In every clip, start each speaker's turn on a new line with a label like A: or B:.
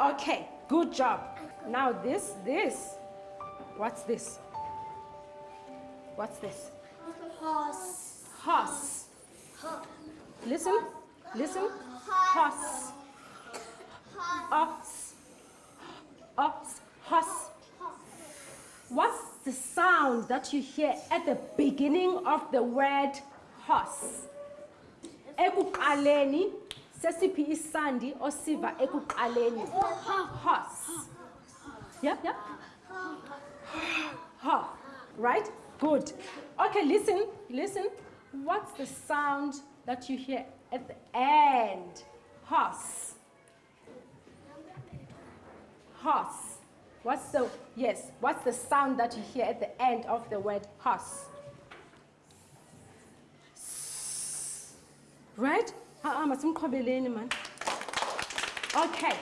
A: Okay, good job. Now this, this. What's this? What's this?
B: Horse.
A: Horse. Listen, listen. Horse. Ox. Horse. What's the sound that you hear at the beginning of the word horse? Ekuqaleni sesiphi isandi osiva ekuqaleni? Horse. Yeah, yeah. Ha. Right? Good. Okay, listen, listen. What's the sound that you hear at the end? Horse. Horse. What's the, yes, what's the sound that you hear at the end of the word horse? Right? Man. Okay.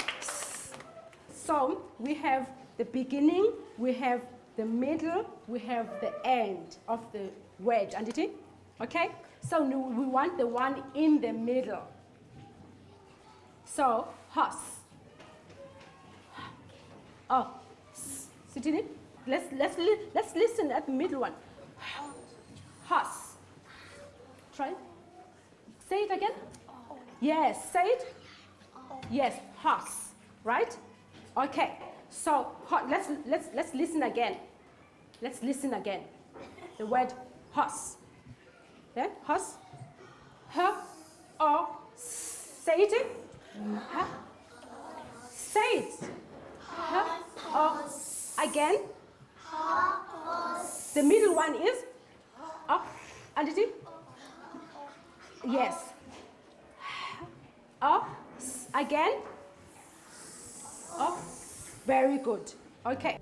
A: So we have the beginning, we have the middle, we have the end of the word, and it? Okay? So we want the one in the middle. So horse. Oh, sit in it. Let's let's let's listen at the middle one. Horse. Try. Say it again. Yes. Say it. Yes. Horse. Right. Okay. So let's let's let's listen again. Let's listen again. The word horse. Yeah. Horse. H. O. Say it. H. Say it. H. O. Again. The middle one is up. And it is? Yes. Up. Again. Up. Very good. Okay.